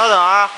稍等啊。